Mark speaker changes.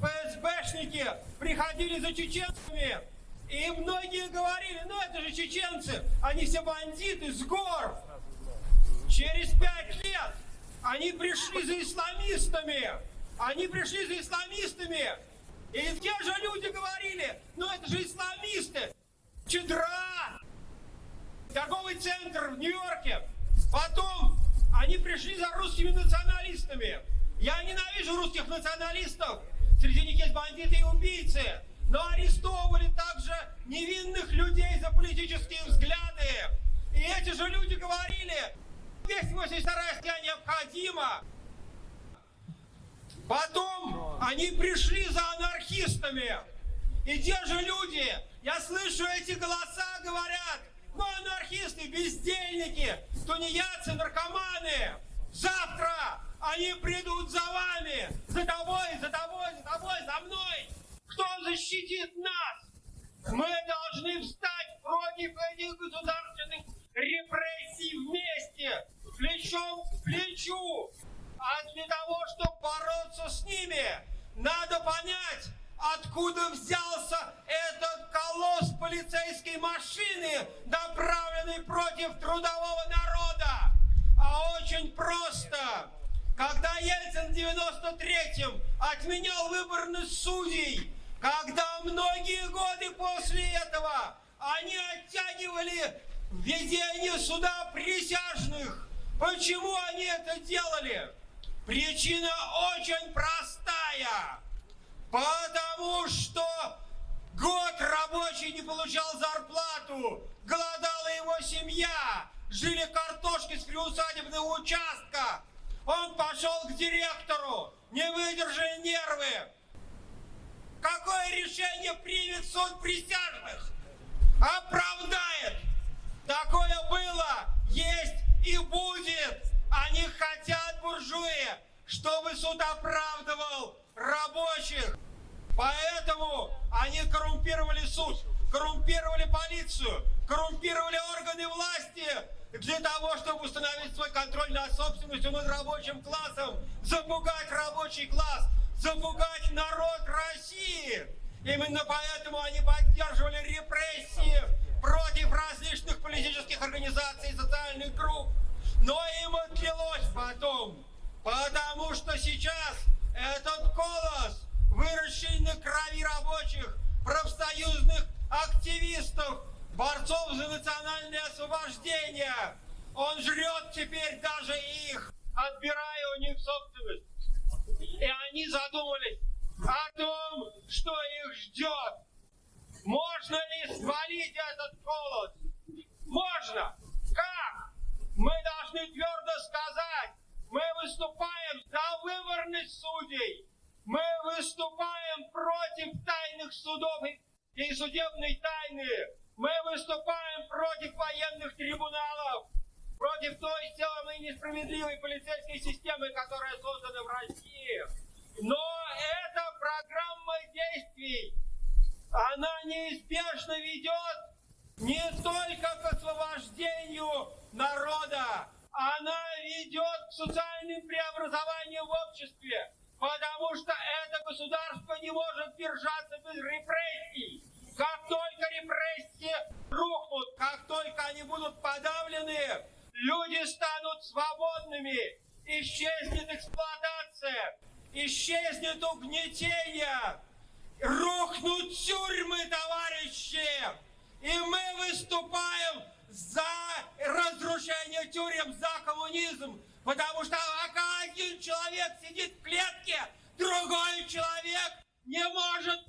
Speaker 1: ФСБшники приходили за чеченцами, и многие говорили, ну это же чеченцы, они все бандиты с гор. Через пять лет они пришли за исламистами, они пришли за исламистами, и те же люди говорили, ну это же исламисты, чедра, торговый центр в Нью-Йорке. Потом они пришли за русскими националистами. Я ненавижу русских националистов. Среди них есть бандиты и убийцы. Но арестовывали также невинных людей за политические взгляды. И эти же люди говорили, 282 статья необходима. Потом они пришли за анархистами. И те же люди, я слышу эти голоса, говорят, мы анархисты, бездельники, тунеядцы, наркоманы. Завтра они придут за вами, за тобой, за тобой, за тобой, за мной. Кто защитит нас? Мы должны встать против этих государственных репрессий вместе, плечом к плечу. А для того, чтобы бороться с ними, надо понять, откуда взялся этот колосс полицейской машины, направленный против трудового народа. А очень просто. Когда Ельцин в 93-м отменял выборность судей, когда многие годы после этого они оттягивали введение суда присяжных. Почему они это делали? Причина очень простая. Потому что год рабочий не получал зарплату, голодала его семья, жили картошки с приусадебного участка. Он пошел к директору, не выдержали нервы. Какое решение примет суд присяжных? Оправдает. Такое было, есть и будет. Они хотят, буржуи, чтобы суд оправдывал рабочих. Поэтому они коррумпировали суд, коррумпировали полицию, коррумпировали органы власти для того, чтобы установить свой контроль над собственностью над рабочим классом, запугать рабочий класс, запугать народ России. Именно поэтому они поддерживали репрессии против различных политических организаций и социальных групп. Но им отлилось потом, потому что сейчас этот колос, выращенный на крови рабочих, профсоюзных активистов, борцов за национальное освобождение, он жрет теперь даже их, отбирая у них собственность. И они задумались о том, что их ждет. Можно ли свалить этот колос? Можно. Как? Мы должны твердо сказать, мы выступаем за выборность судей. Мы выступаем против тайных судов и судебной тайны. Мы выступаем против военных трибуналов, против той самой несправедливой полицейской системы, которая создана в России. Но эта программа действий, она неизбежно ведет не только к освобождению народа, она ведет к социальным преобразованиям в обществе, потому что это государство не может держаться без репрессий. Как только репрессии рухнут, как только они будут подавлены, люди станут свободными, исчезнет эксплуатация, исчезнет угнетение, рухнут тюрьмы, товарищи, и мы выступаем за разрушение тюрем, за коммунизм. Потому что пока один человек сидит в клетке, другой человек не может